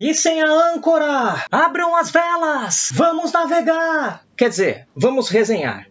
E sem a âncora! Abram as velas! Vamos navegar! Quer dizer, vamos resenhar.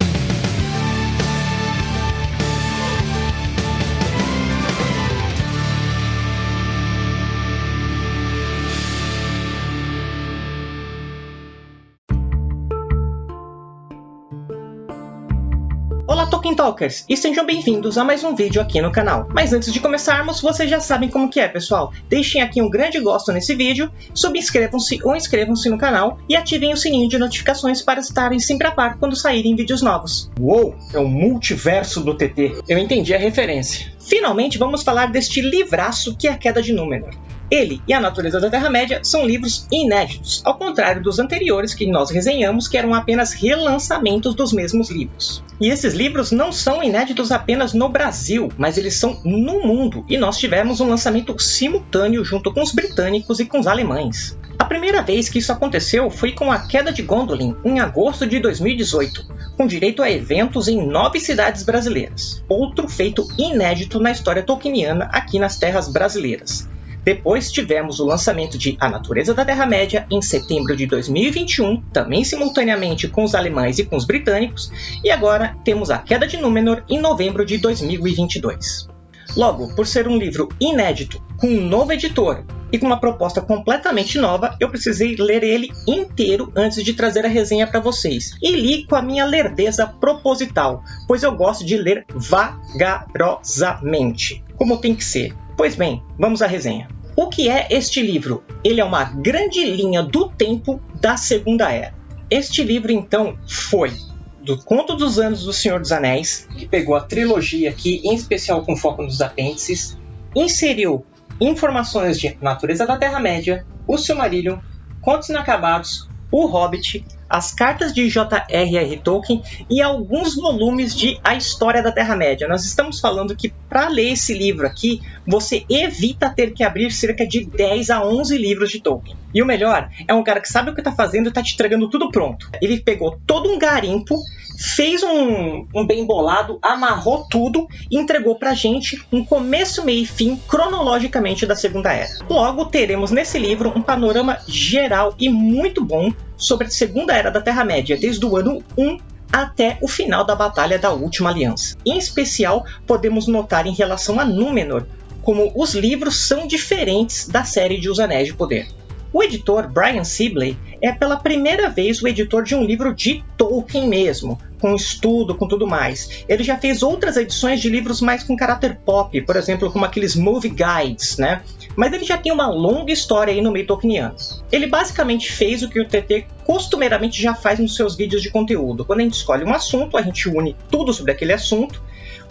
Tolkien Talkers, e sejam bem-vindos a mais um vídeo aqui no canal. Mas antes de começarmos, vocês já sabem como que é, pessoal. Deixem aqui um grande gosto nesse vídeo, subscrevam-se ou inscrevam-se no canal e ativem o sininho de notificações para estarem sempre a par quando saírem vídeos novos. Uou, é o multiverso do TT. Eu entendi a referência. Finalmente vamos falar deste livraço que é a Queda de Númenor. Ele e a Natureza da Terra-média são livros inéditos, ao contrário dos anteriores que nós resenhamos, que eram apenas relançamentos dos mesmos livros. E esses livros não são inéditos apenas no Brasil, mas eles são no mundo, e nós tivemos um lançamento simultâneo junto com os britânicos e com os alemães. A primeira vez que isso aconteceu foi com a queda de Gondolin, em agosto de 2018, com direito a eventos em nove cidades brasileiras. Outro feito inédito na história tolkieniana aqui nas terras brasileiras. Depois tivemos o lançamento de A Natureza da Terra-média em setembro de 2021, também simultaneamente com os alemães e com os britânicos, e agora temos A Queda de Númenor em novembro de 2022. Logo, por ser um livro inédito, com um novo editor e com uma proposta completamente nova, eu precisei ler ele inteiro antes de trazer a resenha para vocês. E li com a minha lerdeza proposital, pois eu gosto de ler vagarosamente, como tem que ser. Pois bem, vamos à resenha. O que é este livro? Ele é uma grande linha do tempo da Segunda Era. Este livro, então, foi do Conto dos Anos do Senhor dos Anéis, que pegou a trilogia aqui, em especial com foco nos apêndices, inseriu informações de Natureza da Terra-média, o Silmarillion, Contos Inacabados, o Hobbit, as cartas de J.R.R. Tolkien e alguns volumes de A História da Terra-média. Nós estamos falando que para ler esse livro aqui, você evita ter que abrir cerca de 10 a 11 livros de Tolkien. E o melhor, é um cara que sabe o que está fazendo e está te entregando tudo pronto. Ele pegou todo um garimpo fez um, um, bem bolado, amarrou tudo e entregou pra gente um começo, meio e fim cronologicamente da Segunda Era. Logo, teremos nesse livro um panorama geral e muito bom sobre a Segunda Era da Terra-média, desde o ano 1 até o final da Batalha da Última Aliança. Em especial, podemos notar em relação a Númenor como os livros são diferentes da série de Os Anéis de Poder. O editor Brian Sibley é pela primeira vez o editor de um livro de Tolkien mesmo, com estudo, com tudo mais. Ele já fez outras edições de livros mais com caráter pop, por exemplo, como aqueles movie guides, né? Mas ele já tem uma longa história aí no meio tolkieniano. Ele basicamente fez o que o TT costumeiramente já faz nos seus vídeos de conteúdo. Quando a gente escolhe um assunto, a gente une tudo sobre aquele assunto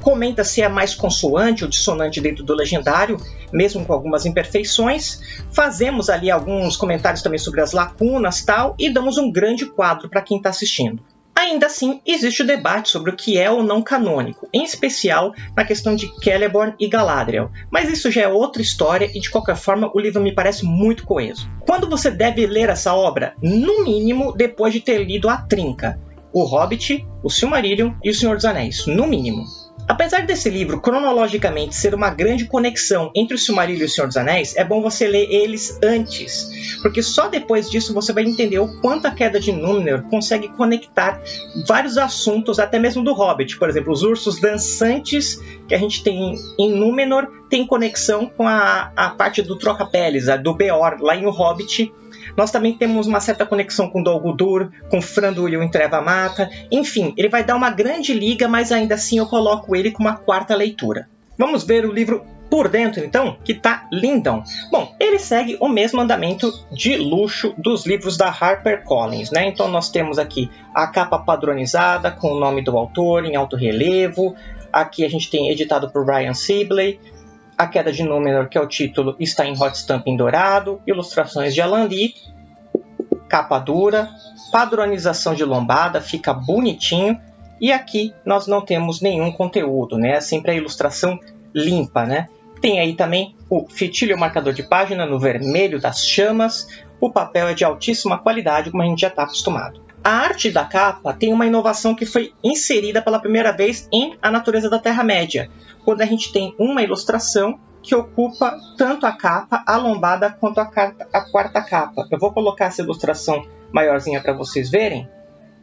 comenta se é mais consoante ou dissonante dentro do legendário, mesmo com algumas imperfeições. Fazemos ali alguns comentários também sobre as lacunas tal e damos um grande quadro para quem está assistindo. Ainda assim, existe o debate sobre o que é ou não canônico, em especial na questão de Celeborn e Galadriel, mas isso já é outra história e de qualquer forma o livro me parece muito coeso. Quando você deve ler essa obra? No mínimo depois de ter lido A Trinca, O Hobbit, O Silmarillion e O Senhor dos Anéis, no mínimo. Apesar desse livro cronologicamente ser uma grande conexão entre o Silmarillion e o Senhor dos Anéis, é bom você ler eles antes, porque só depois disso você vai entender o quanto a Queda de Númenor consegue conectar vários assuntos, até mesmo do Hobbit. Por exemplo, os ursos dançantes que a gente tem em Númenor tem conexão com a, a parte do troca-peles, do Beor, lá em O Hobbit, nós também temos uma certa conexão com Dol Guldur, com Franduil em Treva Mata. Enfim, ele vai dar uma grande liga, mas ainda assim eu coloco ele com uma quarta leitura. Vamos ver o livro por dentro, então, que tá lindão. Bom, ele segue o mesmo andamento de luxo dos livros da HarperCollins, né? Então nós temos aqui a capa padronizada com o nome do autor em alto relevo. Aqui a gente tem editado por Brian Sibley. A Queda de Númenor, que é o título, está em hot stamp dourado, ilustrações de Alan Lee, capa dura, padronização de lombada, fica bonitinho. E aqui nós não temos nenhum conteúdo, né? É sempre a ilustração limpa, né? Tem aí também o fitilho marcador de página no vermelho das chamas. O papel é de altíssima qualidade, como a gente já está acostumado. A arte da capa tem uma inovação que foi inserida pela primeira vez em A Natureza da Terra-média, quando a gente tem uma ilustração que ocupa tanto a capa, a lombada, quanto a, carta, a quarta capa. Eu vou colocar essa ilustração maiorzinha para vocês verem,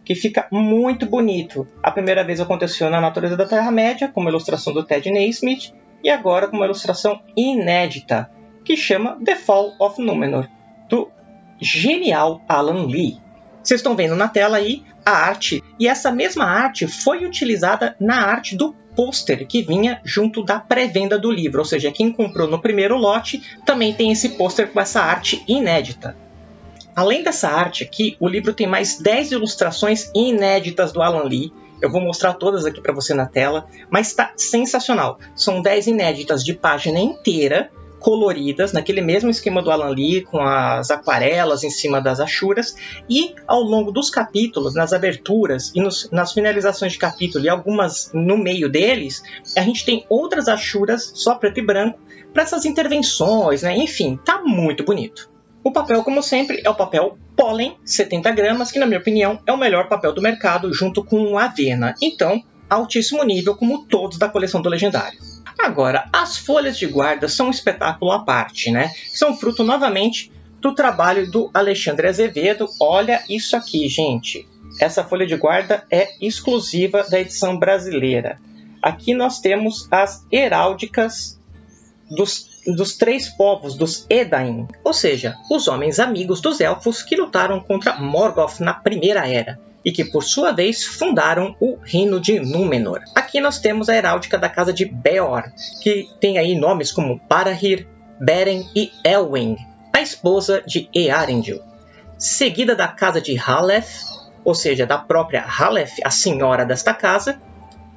que fica muito bonito. A primeira vez aconteceu na Natureza da Terra-média, com uma ilustração do Ted Naismith, e agora com uma ilustração inédita, que chama The Fall of Númenor, do genial Alan Lee. Vocês estão vendo na tela aí a arte, e essa mesma arte foi utilizada na arte do pôster que vinha junto da pré-venda do livro, ou seja, quem comprou no primeiro lote também tem esse pôster com essa arte inédita. Além dessa arte aqui, o livro tem mais 10 ilustrações inéditas do Alan Lee. Eu vou mostrar todas aqui para você na tela, mas está sensacional. São 10 inéditas de página inteira, coloridas, naquele mesmo esquema do Alan Lee, com as aquarelas em cima das achuras, e ao longo dos capítulos, nas aberturas e nos, nas finalizações de capítulo e algumas no meio deles, a gente tem outras achuras só preto e branco para essas intervenções, né? Enfim, tá muito bonito. O papel, como sempre, é o papel pólen, 70 gramas, que na minha opinião é o melhor papel do mercado, junto com a avena. Então, altíssimo nível, como todos da coleção do Legendário. Agora, as folhas de guarda são um espetáculo à parte, né? São fruto novamente do trabalho do Alexandre Azevedo. Olha isso aqui, gente. Essa folha de guarda é exclusiva da edição brasileira. Aqui nós temos as heráldicas dos dos três povos dos Edain, ou seja, os homens amigos dos elfos que lutaram contra Morgoth na Primeira Era e que por sua vez fundaram o Reino de Númenor. Aqui nós temos a heráldica da casa de Beor, que tem aí nomes como Barahir, Beren e Elwing, a esposa de Earendil, seguida da casa de Haleth, ou seja, da própria Haleth, a senhora desta casa,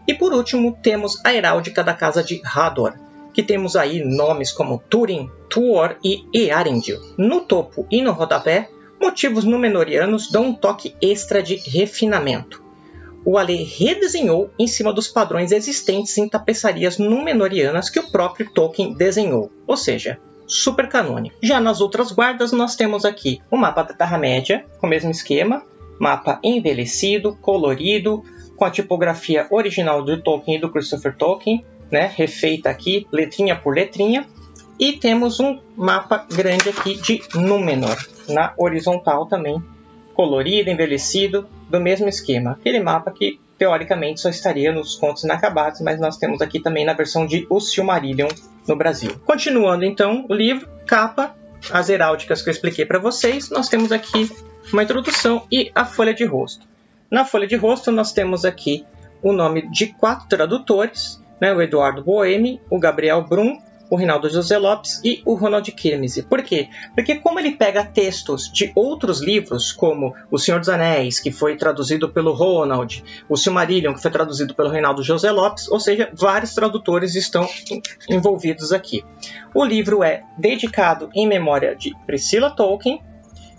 e por último temos a heráldica da casa de Hador, que temos aí nomes como Turin, Tuor e Earendil. No topo e no rodapé, motivos númenorianos dão um toque extra de refinamento. O Ale redesenhou em cima dos padrões existentes em tapeçarias númenorianas que o próprio Tolkien desenhou, ou seja, super canônico. Já nas outras guardas, nós temos aqui o mapa da Terra-média, com o mesmo esquema, mapa envelhecido, colorido, com a tipografia original do Tolkien e do Christopher Tolkien, né, refeita aqui, letrinha por letrinha. E temos um mapa grande aqui de Númenor, na horizontal também, colorido, envelhecido, do mesmo esquema. Aquele mapa que, teoricamente, só estaria nos contos inacabados, mas nós temos aqui também na versão de O Silmarillion no Brasil. Continuando, então, o livro, capa, as heráldicas que eu expliquei para vocês, nós temos aqui uma introdução e a folha de rosto. Na folha de rosto, nós temos aqui o nome de quatro tradutores, né, o Eduardo Boemi, o Gabriel Brum, o Rinaldo José Lopes e o Ronald Kirmese. Por quê? Porque como ele pega textos de outros livros, como O Senhor dos Anéis, que foi traduzido pelo Ronald, o Silmarillion, que foi traduzido pelo Reinaldo José Lopes, ou seja, vários tradutores estão envolvidos aqui. O livro é dedicado em memória de Priscilla Tolkien,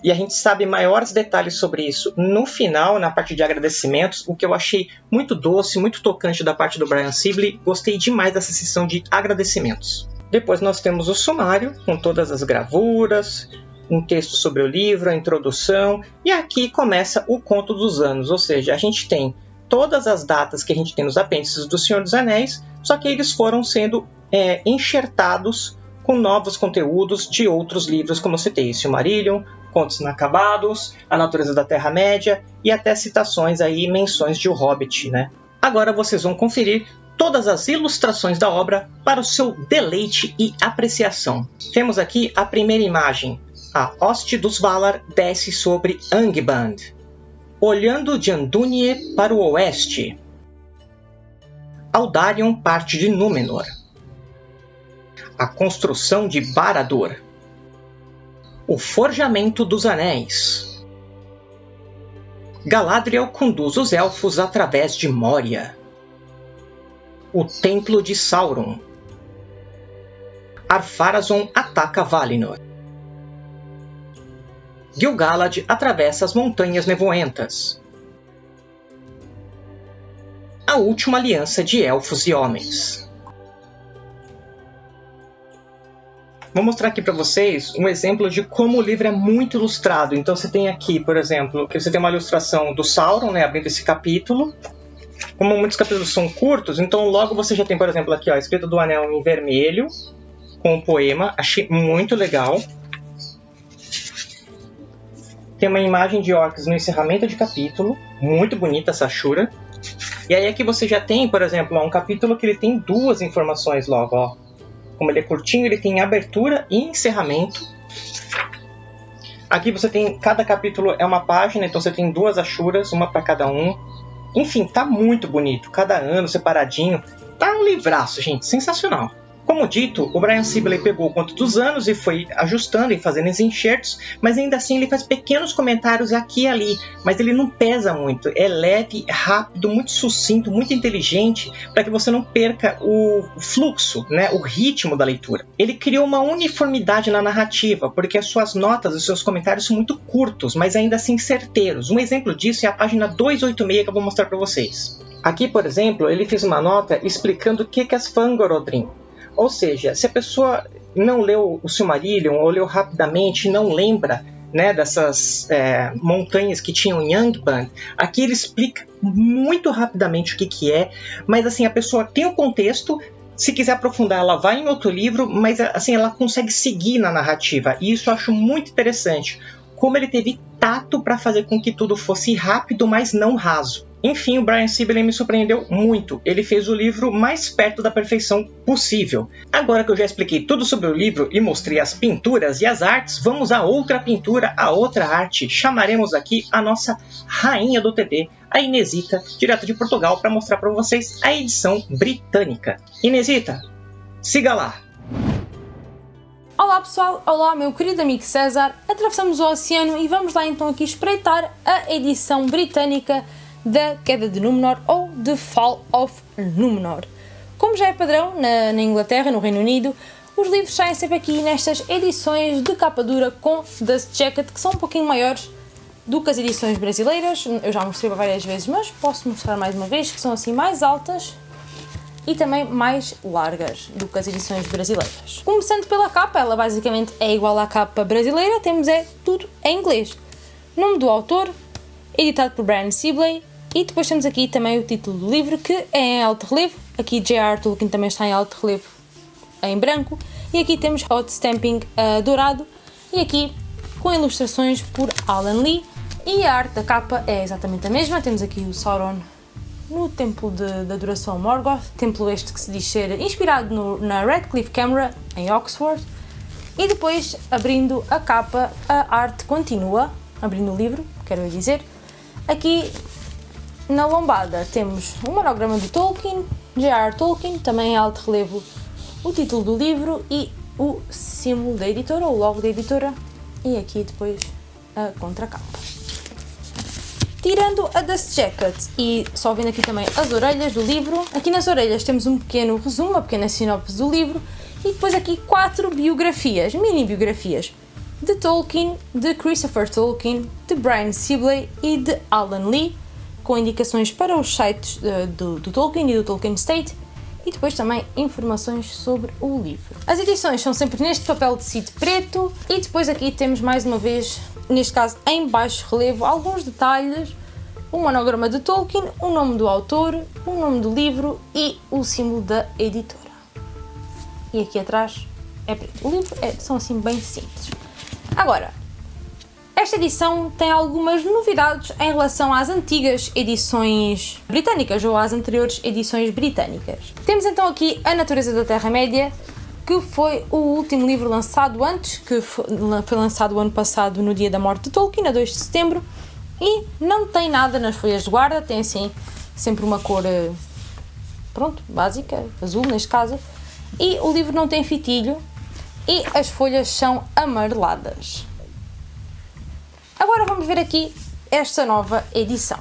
e a gente sabe maiores detalhes sobre isso no final, na parte de agradecimentos, o que eu achei muito doce, muito tocante da parte do Brian Sibley. Gostei demais dessa sessão de agradecimentos. Depois nós temos o sumário, com todas as gravuras, um texto sobre o livro, a introdução, e aqui começa o conto dos anos, ou seja, a gente tem todas as datas que a gente tem nos apêndices do Senhor dos Anéis, só que eles foram sendo é, enxertados com novos conteúdos de outros livros, como eu citei, Silmarillion, Contos Inacabados, A Natureza da Terra-média e até citações aí, menções de O Hobbit, né? Agora vocês vão conferir todas as ilustrações da obra para o seu deleite e apreciação. Temos aqui a primeira imagem. A hoste dos Valar desce sobre Angband, olhando de Andúnie para o oeste. Aldarion parte de Númenor a construção de Barad-dûr, o forjamento dos anéis. Galadriel conduz os elfos através de Moria. O templo de Sauron. Ar-Pharazôn ataca Valinor. Gil-galad atravessa as montanhas nevoentas. A última aliança de elfos e homens. Vou mostrar aqui para vocês um exemplo de como o livro é muito ilustrado. Então você tem aqui, por exemplo, que você tem uma ilustração do Sauron, né, abrindo esse capítulo. Como muitos capítulos são curtos, então logo você já tem, por exemplo, aqui ó, a escrita do anel em vermelho, com o poema, achei muito legal. Tem uma imagem de orcs no encerramento de capítulo, muito bonita essa Shura. E aí aqui você já tem, por exemplo, um capítulo que ele tem duas informações logo, ó. Como ele é curtinho, ele tem abertura e encerramento. Aqui você tem, cada capítulo é uma página, então você tem duas achuras, uma para cada um. Enfim, tá muito bonito, cada ano separadinho. Tá um livraço, gente, sensacional. Como dito, o Brian Sibley pegou o conto dos anos e foi ajustando e fazendo os enxertos, mas ainda assim ele faz pequenos comentários aqui e ali, mas ele não pesa muito, é leve, rápido, muito sucinto, muito inteligente, para que você não perca o fluxo, né, o ritmo da leitura. Ele criou uma uniformidade na narrativa, porque as suas notas e seus comentários são muito curtos, mas ainda assim certeiros. Um exemplo disso é a página 286 que eu vou mostrar para vocês. Aqui, por exemplo, ele fez uma nota explicando o que é as Fangorodrim. Ou seja, se a pessoa não leu o Silmarillion ou leu rapidamente não lembra né, dessas é, montanhas que tinham Yangband, aqui ele explica muito rapidamente o que, que é, mas assim, a pessoa tem o contexto, se quiser aprofundar, ela vai em outro livro, mas assim, ela consegue seguir na narrativa, e isso eu acho muito interessante. Como ele teve tato para fazer com que tudo fosse rápido, mas não raso. Enfim, o Brian Sibley me surpreendeu muito. Ele fez o livro mais perto da perfeição possível. Agora que eu já expliquei tudo sobre o livro e mostrei as pinturas e as artes, vamos a outra pintura, a outra arte. Chamaremos aqui a nossa rainha do TD, a Inesita, direto de Portugal, para mostrar para vocês a edição britânica. Inesita, siga lá! Olá pessoal, olá meu querido amigo César, atravessamos o oceano e vamos lá então aqui espreitar a edição britânica da queda de Númenor ou The Fall of Númenor. Como já é padrão na, na Inglaterra, no Reino Unido, os livros saem sempre aqui nestas edições de capa dura com Dust Jacket, que são um pouquinho maiores do que as edições brasileiras. Eu já mostrei várias vezes, mas posso mostrar mais uma vez, que são assim mais altas e também mais largas do que as edições brasileiras. Começando pela capa, ela basicamente é igual à capa brasileira, temos é tudo em inglês. Nome do autor, editado por Brian Sibley, e depois temos aqui também o título do livro, que é em alto relevo. Aqui J.R. Tolkien também está em alto relevo em branco. E aqui temos hot stamping uh, dourado. E aqui com ilustrações por Alan Lee. E a arte da capa é exatamente a mesma. Temos aqui o Sauron no Templo de, da Adoração Morgoth. Templo este que se diz ser inspirado no, na Radcliffe Camera, em Oxford. E depois, abrindo a capa, a arte continua. Abrindo o livro, quero dizer. Aqui na lombada temos um monograma de Tolkien, J.R. Tolkien, também em alto relevo o título do livro e o símbolo da editora, o logo da editora, e aqui depois a contracapa. Tirando a Dust Jacket e só vendo aqui também as orelhas do livro, aqui nas orelhas temos um pequeno resumo, uma pequena sinopse do livro e depois aqui quatro biografias, mini biografias de Tolkien, de Christopher Tolkien, de Brian Sibley e de Alan Lee, com indicações para os sites uh, do, do Tolkien e do Tolkien State e depois também informações sobre o livro. As edições são sempre neste papel de tecido preto e depois aqui temos mais uma vez, neste caso em baixo relevo, alguns detalhes, um monograma de Tolkien, o nome do autor, o nome do livro e o símbolo da editora. E aqui atrás é preto. O livro é, são assim bem simples. Agora, esta edição tem algumas novidades em relação às antigas edições britânicas ou às anteriores edições britânicas. Temos então aqui A Natureza da Terra-média, que foi o último livro lançado antes, que foi lançado o ano passado no dia da morte de Tolkien, a 2 de setembro, e não tem nada nas folhas de guarda, tem assim sempre uma cor, eh, pronto, básica, azul neste caso, e o livro não tem fitilho e as folhas são amareladas. Agora vamos ver aqui esta nova edição.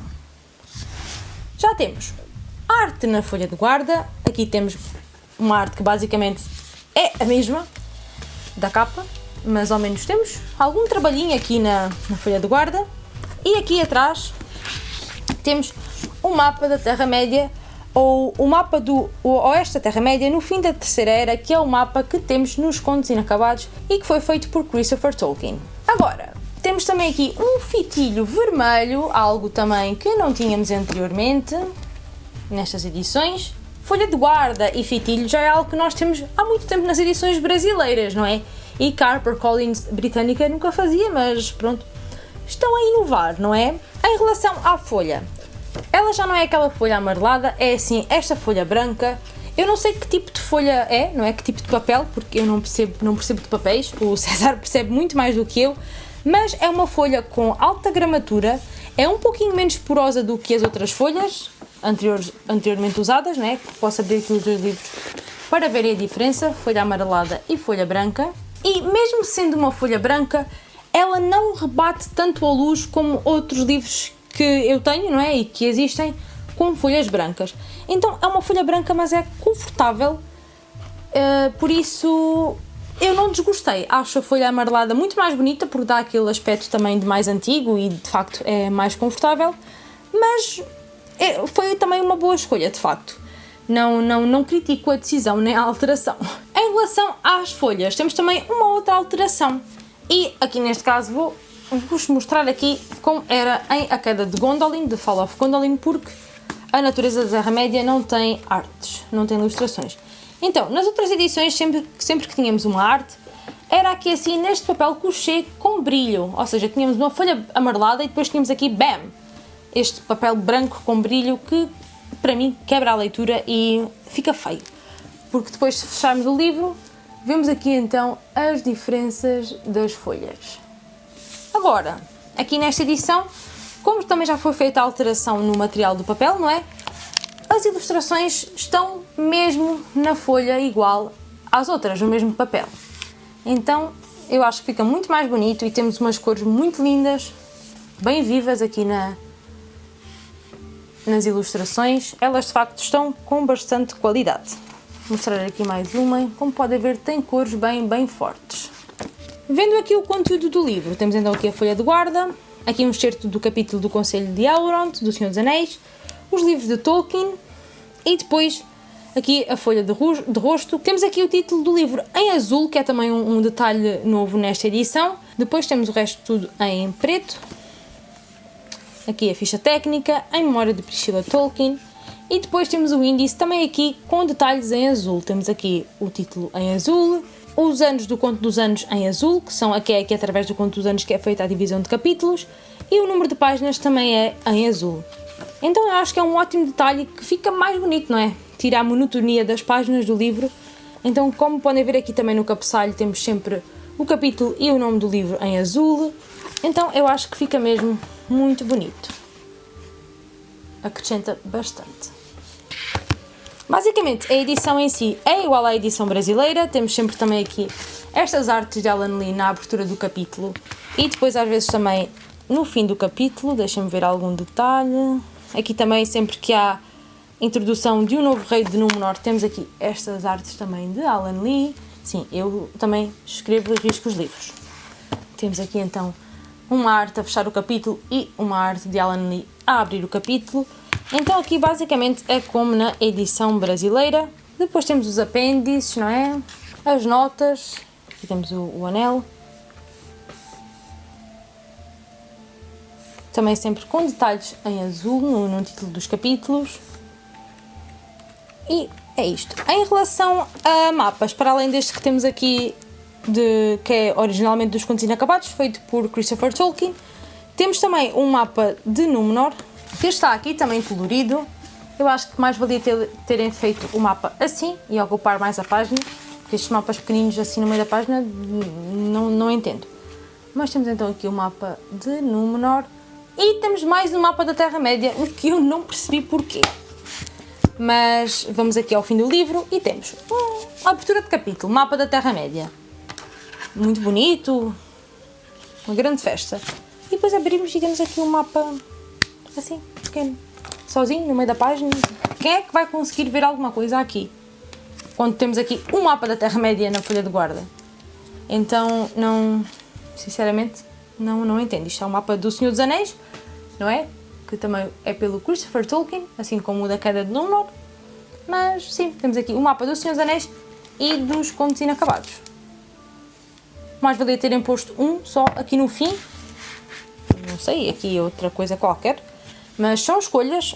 Já temos arte na folha de guarda, aqui temos uma arte que basicamente é a mesma da capa, mas ao menos temos algum trabalhinho aqui na, na folha de guarda e aqui atrás temos um mapa da Terra-média ou o mapa do Oeste da Terra-média no fim da Terceira Era, que é o mapa que temos nos Contos Inacabados e que foi feito por Christopher Tolkien. Agora, temos também aqui um fitilho vermelho, algo também que não tínhamos anteriormente nestas edições. Folha de guarda e fitilho já é algo que nós temos há muito tempo nas edições brasileiras, não é? E Collins britânica nunca fazia, mas pronto, estão a inovar, não é? Em relação à folha, ela já não é aquela folha amarelada, é assim, esta folha branca. Eu não sei que tipo de folha é, não é? Que tipo de papel, porque eu não percebo, não percebo de papéis, o César percebe muito mais do que eu, mas é uma folha com alta gramatura, é um pouquinho menos porosa do que as outras folhas anteriores, anteriormente usadas, né? Posso abrir aqui os dois livros para verem a diferença, folha amarelada e folha branca. E mesmo sendo uma folha branca, ela não rebate tanto a luz como outros livros que eu tenho, não é? E que existem com folhas brancas. Então é uma folha branca, mas é confortável, uh, por isso eu não desgostei. Acho a folha amarelada muito mais bonita, porque dá aquele aspecto também de mais antigo e de facto é mais confortável, mas é, foi também uma boa escolha, de facto. Não, não, não critico a decisão nem a alteração. Em relação às folhas, temos também uma outra alteração. E aqui neste caso vou vou-vos mostrar aqui como era em A Queda de Gondolin, The Fall of Gondolin, porque a natureza da Terra-média não tem artes, não tem ilustrações. Então, nas outras edições, sempre, sempre que tínhamos uma arte, era aqui assim, neste papel couché com brilho, ou seja, tínhamos uma folha amarelada e depois tínhamos aqui, bam, este papel branco com brilho que, para mim, quebra a leitura e fica feio. Porque depois, se fecharmos o livro, vemos aqui então as diferenças das folhas. Agora, aqui nesta edição, como também já foi feita a alteração no material do papel, não é? As ilustrações estão mesmo na folha igual às outras, no mesmo papel. Então, eu acho que fica muito mais bonito e temos umas cores muito lindas, bem vivas aqui na, nas ilustrações. Elas de facto estão com bastante qualidade. Vou mostrar aqui mais uma. Como podem ver, tem cores bem, bem fortes. Vendo aqui o conteúdo do livro, temos então aqui a folha de guarda, aqui um excerto do capítulo do Conselho de Elrond, do Senhor dos Anéis, os livros de Tolkien e depois aqui a folha de, rosto. Temos aqui o título do livro em azul, que é também um, um detalhe novo nesta edição. Depois temos o resto tudo em preto. Aqui a ficha técnica, em memória de Priscilla Tolkien. E depois temos o índice também aqui com detalhes em azul. Temos aqui o título em azul, os anos do conto dos anos em azul, que são aqui, aqui através do conto dos anos que é feita a divisão de capítulos, e o número de páginas também é em azul. Então eu acho que é um ótimo detalhe que fica mais bonito, não é? Tira a monotonia das páginas do livro. Então, como podem ver aqui também no cabeçalho, temos sempre o capítulo e o nome do livro em azul. Então eu acho que fica mesmo muito bonito. Acrescenta bastante. Basicamente, a edição em si é igual à edição brasileira, temos sempre também aqui estas artes de Alan Lee na abertura do capítulo e depois às vezes também no fim do capítulo, deixem-me ver algum detalhe. Aqui também, sempre que há introdução de um novo rei de Númenor, temos aqui estas artes também de Alan Lee. Sim, eu também escrevo e risco os livros. Temos aqui então uma arte a fechar o capítulo e uma arte de Alan Lee a abrir o capítulo. Então aqui basicamente é como na edição brasileira. Depois temos os apêndices, não é? As notas. Aqui temos o, o anel. Também sempre com detalhes em azul no, no título dos capítulos. E é isto. Em relação a mapas, para além deste que temos aqui, de, que é originalmente dos Contos Inacabados, feito por Christopher Tolkien, temos também um mapa de Númenor, que está aqui também colorido. Eu acho que mais valia ter, terem feito o mapa assim e ocupar mais a página, porque estes mapas pequeninos assim no meio da página não, não entendo. Mas temos então aqui o mapa de Númenor e temos mais um mapa da Terra-média, o que eu não percebi porquê. Mas vamos aqui ao fim do livro e temos uma abertura de capítulo, mapa da Terra-média. Muito bonito, uma grande festa. E depois abrimos e temos aqui um mapa assim, pequeno, sozinho, no meio da página. Quem é que vai conseguir ver alguma coisa aqui? Quando temos aqui um mapa da Terra-média na folha de guarda. Então, não, sinceramente, não, não entendo. Isto é um mapa do Senhor dos Anéis, não é? Que também é pelo Christopher Tolkien, assim como o da Queda de Númenor. Mas, sim, temos aqui o mapa do Senhor dos Anéis e dos Contos Inacabados. Mais valia terem posto um só aqui no fim. Não sei, aqui outra coisa qualquer. Mas são escolhas.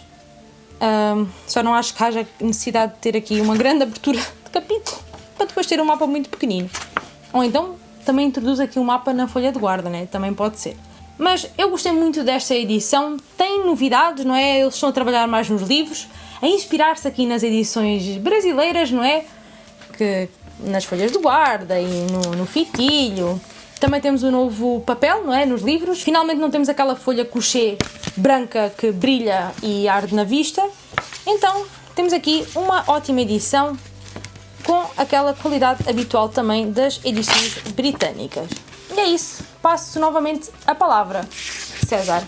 Um, só não acho que haja necessidade de ter aqui uma grande abertura de capítulo para depois ter um mapa muito pequenino. Ou então também introduz aqui um mapa na folha de guarda, né? Também pode ser. Mas eu gostei muito desta edição, tem novidades, não é? Eles estão a trabalhar mais nos livros, a inspirar-se aqui nas edições brasileiras, não é? Que nas folhas de guarda e no, no fitilho. Também temos o um novo papel, não é? Nos livros. Finalmente não temos aquela folha couché branca que brilha e arde na vista. Então, temos aqui uma ótima edição com aquela qualidade habitual também das edições britânicas. E é isso. Passo novamente a palavra. César.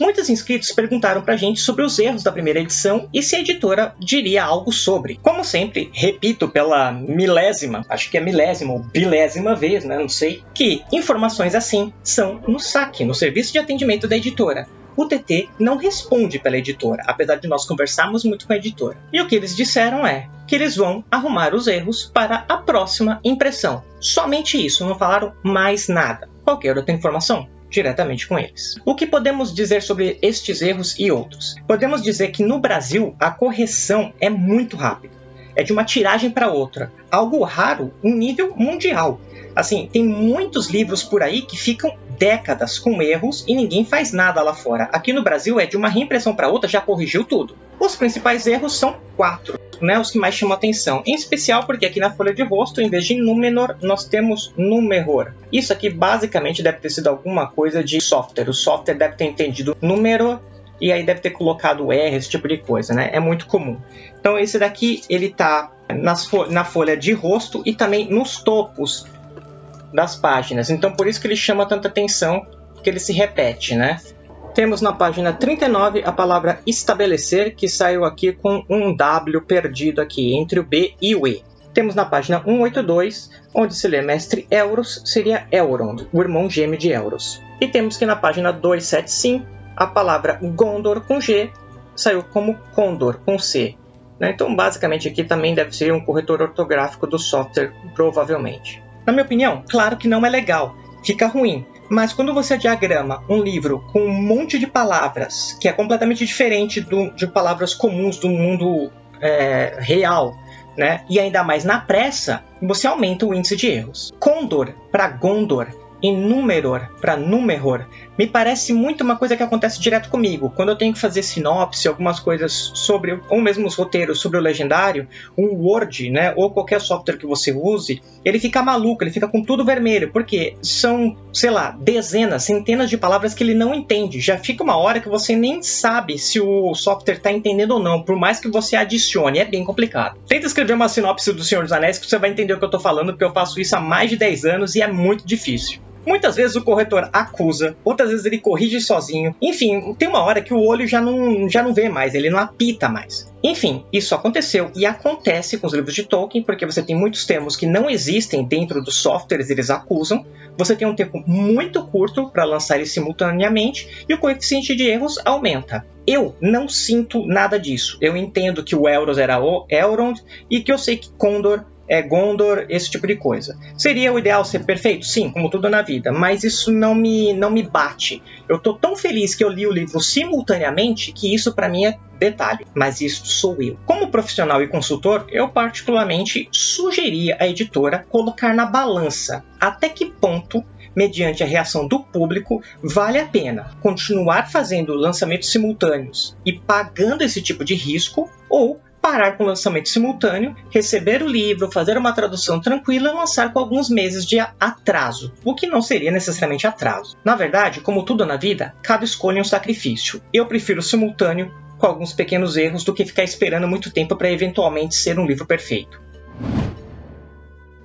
Muitos inscritos perguntaram pra gente sobre os erros da primeira edição e se a editora diria algo sobre. Como sempre, repito pela milésima, acho que é milésima ou bilésima vez, né? Não sei, que informações assim são no saque, no serviço de atendimento da editora o TT não responde pela editora, apesar de nós conversarmos muito com a editora. E o que eles disseram é que eles vão arrumar os erros para a próxima impressão. Somente isso, não falaram mais nada. Qualquer outra informação, diretamente com eles. O que podemos dizer sobre estes erros e outros? Podemos dizer que no Brasil a correção é muito rápida. É de uma tiragem para outra, algo raro em nível mundial. Assim, tem muitos livros por aí que ficam décadas com erros e ninguém faz nada lá fora. Aqui no Brasil é de uma reimpressão para outra já corrigiu tudo. Os principais erros são quatro, né, os que mais chamam atenção. Em especial porque aqui na folha de rosto, em vez de númenor, nós temos numeror. Isso aqui basicamente deve ter sido alguma coisa de software. O software deve ter entendido número e aí deve ter colocado R, esse tipo de coisa, né? É muito comum. Então esse daqui ele tá fo na folha de rosto e também nos topos das páginas. Então por isso que ele chama tanta atenção, que ele se repete, né? Temos na página 39 a palavra estabelecer, que saiu aqui com um W perdido aqui entre o B e o E. Temos na página 182, onde se lê mestre Euros, seria Elrond, o irmão gêmeo de Euros. E temos que na página 275, a palavra Gondor com G saiu como Condor com C. Né? Então, basicamente, aqui também deve ser um corretor ortográfico do software, provavelmente. Na minha opinião, claro que não é legal, fica ruim. Mas quando você diagrama um livro com um monte de palavras que é completamente diferente do, de palavras comuns do mundo é, real, né? E ainda mais na pressa, você aumenta o índice de erros. Condor para Gondor Númeror para Númeror me parece muito uma coisa que acontece direto comigo. Quando eu tenho que fazer sinopse, algumas coisas sobre, ou mesmo os roteiros sobre o legendário, um Word, né, ou qualquer software que você use, ele fica maluco, ele fica com tudo vermelho, porque são, sei lá, dezenas, centenas de palavras que ele não entende. Já fica uma hora que você nem sabe se o software está entendendo ou não, por mais que você adicione, é bem complicado. Tenta escrever uma sinopse do Senhor dos Anéis que você vai entender o que eu estou falando, porque eu faço isso há mais de 10 anos e é muito difícil. Muitas vezes o corretor acusa, outras vezes ele corrige sozinho. Enfim, tem uma hora que o olho já não, já não vê mais, ele não apita mais. Enfim, isso aconteceu e acontece com os livros de Tolkien, porque você tem muitos termos que não existem dentro dos softwares, eles acusam. Você tem um tempo muito curto para lançar eles simultaneamente e o coeficiente de erros aumenta. Eu não sinto nada disso. Eu entendo que o Elros era o Elrond e que eu sei que Condor é, Gondor, esse tipo de coisa. Seria o ideal ser perfeito? Sim, como tudo na vida, mas isso não me, não me bate. Eu tô tão feliz que eu li o livro simultaneamente que isso para mim é detalhe, mas isso sou eu. Como profissional e consultor, eu particularmente sugeria à editora colocar na balança até que ponto mediante a reação do público, vale a pena continuar fazendo lançamentos simultâneos e pagando esse tipo de risco ou parar com o lançamento simultâneo, receber o livro, fazer uma tradução tranquila e lançar com alguns meses de atraso, o que não seria necessariamente atraso. Na verdade, como tudo na vida, cada escolha é um sacrifício. Eu prefiro simultâneo com alguns pequenos erros do que ficar esperando muito tempo para eventualmente ser um livro perfeito.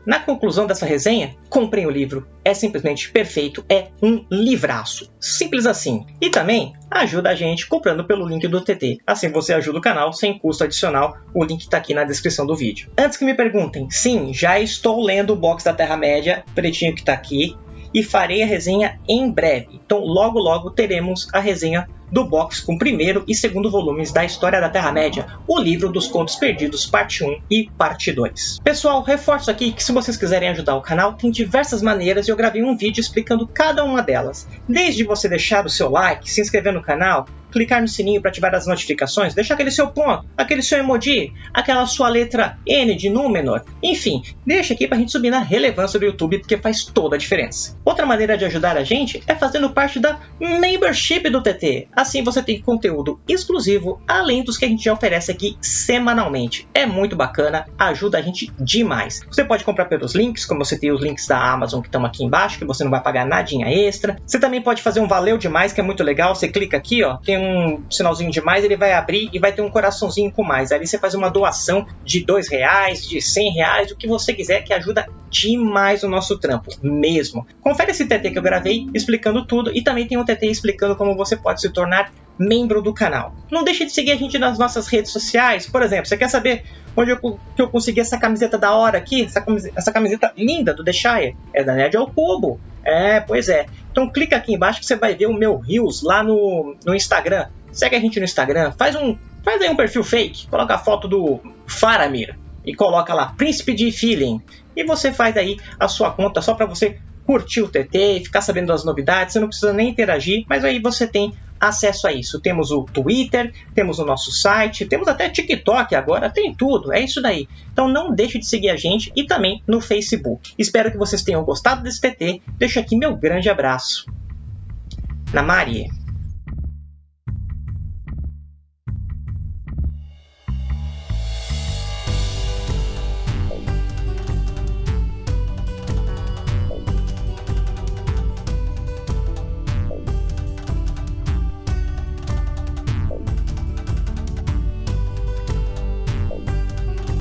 Na conclusão dessa resenha, comprem o livro. É simplesmente perfeito, é um livraço. Simples assim. E também ajuda a gente comprando pelo link do TT. Assim você ajuda o canal sem custo adicional. O link está aqui na descrição do vídeo. Antes que me perguntem, sim, já estou lendo o box da Terra-média, pretinho que está aqui, e farei a resenha em breve. Então logo logo teremos a resenha do box com primeiro e segundo volumes da História da Terra-média, o livro dos Contos Perdidos, parte 1 e parte 2. Pessoal, reforço aqui que se vocês quiserem ajudar o canal, tem diversas maneiras e eu gravei um vídeo explicando cada uma delas. Desde você deixar o seu like, se inscrever no canal, clicar no sininho para ativar as notificações, deixar aquele seu ponto, aquele seu emoji, aquela sua letra N de Númenor, enfim, deixa aqui para a gente subir na relevância do YouTube porque faz toda a diferença. Outra maneira de ajudar a gente é fazendo parte da membership do TT. Assim você tem conteúdo exclusivo além dos que a gente já oferece aqui semanalmente. É muito bacana, ajuda a gente demais. Você pode comprar pelos links, como você tem os links da Amazon que estão aqui embaixo, que você não vai pagar nadinha extra. Você também pode fazer um valeu demais, que é muito legal. Você clica aqui, ó, tem um sinalzinho de mais, ele vai abrir e vai ter um coraçãozinho com mais. Ali você faz uma doação de dois reais, de cem reais, o que você quiser, que ajuda demais o nosso trampo, mesmo. Confere esse TT que eu gravei explicando tudo e também tem um TT explicando como você pode se tornar membro do canal. Não deixe de seguir a gente nas nossas redes sociais. Por exemplo, você quer saber onde eu, que eu consegui essa camiseta da hora aqui? Essa camiseta, essa camiseta linda do The Shire? É da Nerd ao Cubo. É, pois é. Então clica aqui embaixo que você vai ver o meu Reels lá no, no Instagram. Segue a gente no Instagram, faz um faz aí um perfil fake, coloca a foto do Faramir e coloca lá Príncipe de Feeling e você faz aí a sua conta só para você curtir o TT e ficar sabendo das novidades, você não precisa nem interagir, mas aí você tem acesso a isso. Temos o Twitter, temos o nosso site, temos até TikTok agora, tem tudo, é isso daí. Então não deixe de seguir a gente e também no Facebook. Espero que vocês tenham gostado desse TT. Deixo aqui meu grande abraço. Na Maria.